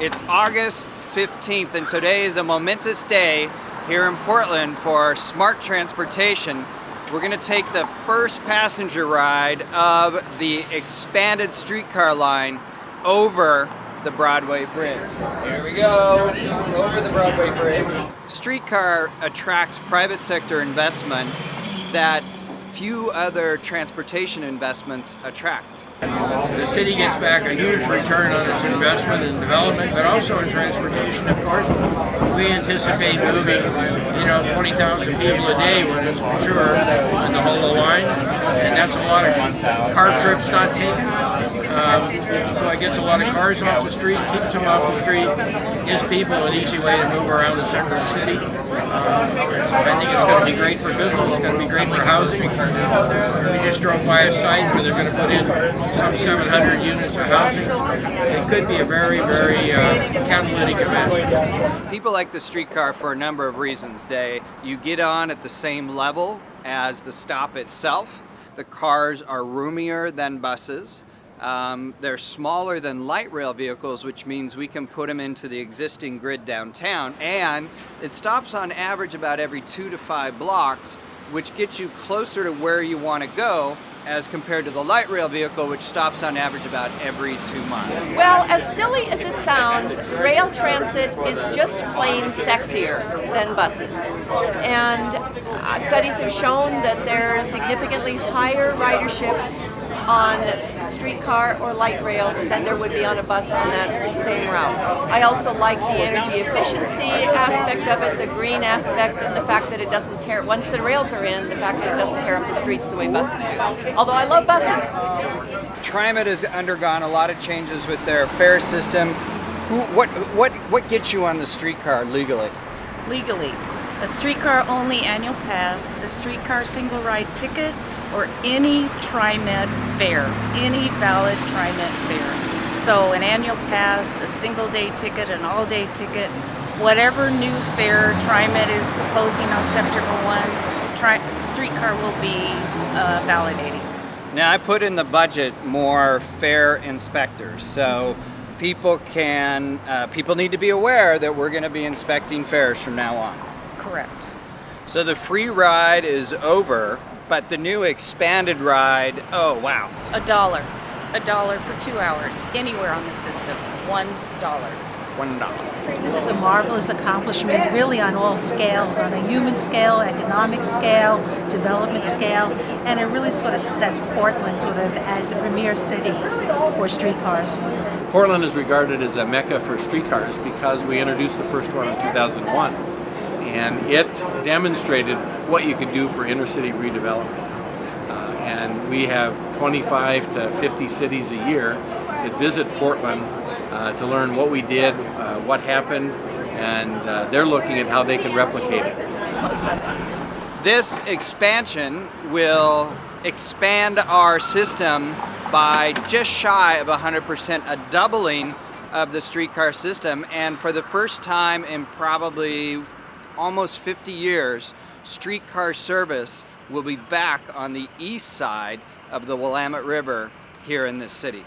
It's August 15th and today is a momentous day here in Portland for smart transportation. We're going to take the first passenger ride of the expanded streetcar line over the Broadway Bridge. Here we go, over the Broadway Bridge. Streetcar attracts private sector investment that few other transportation investments attract. The city gets back a huge return on its investment in development, but also in transportation, of course. We anticipate moving, you know, 20,000 people a day when it's mature in the whole line, and that's a lot of car trips not taken. So it gets a lot of cars off the street, keeps them off the street, gives people an easy way to move around the center of the city. Um, I think it's going to be great for business, it's going to be great for housing. We just drove by a site where they're going to put in some 700 units of housing. It could be a very, very uh, catalytic event. People like the streetcar for a number of reasons. They, you get on at the same level as the stop itself. The cars are roomier than buses. Um, they're smaller than light rail vehicles, which means we can put them into the existing grid downtown. And it stops on average about every two to five blocks, which gets you closer to where you want to go as compared to the light rail vehicle, which stops on average about every two miles. Well, as silly as it sounds, rail transit is just plain sexier than buses. And uh, studies have shown that there's significantly higher ridership on streetcar or light rail than there would be on a bus on that same route. I also like the energy efficiency aspect of it, the green aspect, and the fact that it doesn't tear, once the rails are in, the fact that it doesn't tear up the streets the way buses do. Although I love buses. TriMet has undergone a lot of changes with their fare system. Who, what, what, what gets you on the streetcar legally? Legally, a streetcar only annual pass, a streetcar single ride ticket, or any TriMet fare, any valid TriMet fare. So an annual pass, a single day ticket, an all day ticket, whatever new fare TriMet is proposing on September 1, tri streetcar will be uh, validating. Now I put in the budget more fare inspectors. So people can, uh, people need to be aware that we're going to be inspecting fares from now on. Correct. So the free ride is over, but the new expanded ride, oh wow. A dollar. A dollar for two hours, anywhere on the system. One dollar. One dollar. This is a marvelous accomplishment, really on all scales, on a human scale, economic scale, development scale, and it really sort of sets Portland sort of as the premier city for streetcars. Portland is regarded as a mecca for streetcars because we introduced the first one in 2001 and it demonstrated what you could do for inner city redevelopment. Uh, and we have 25 to 50 cities a year that visit Portland uh, to learn what we did, uh, what happened, and uh, they're looking at how they can replicate it. This expansion will expand our system by just shy of 100%, a doubling of the streetcar system, and for the first time in probably almost 50 years, streetcar service will be back on the east side of the Willamette River here in this city.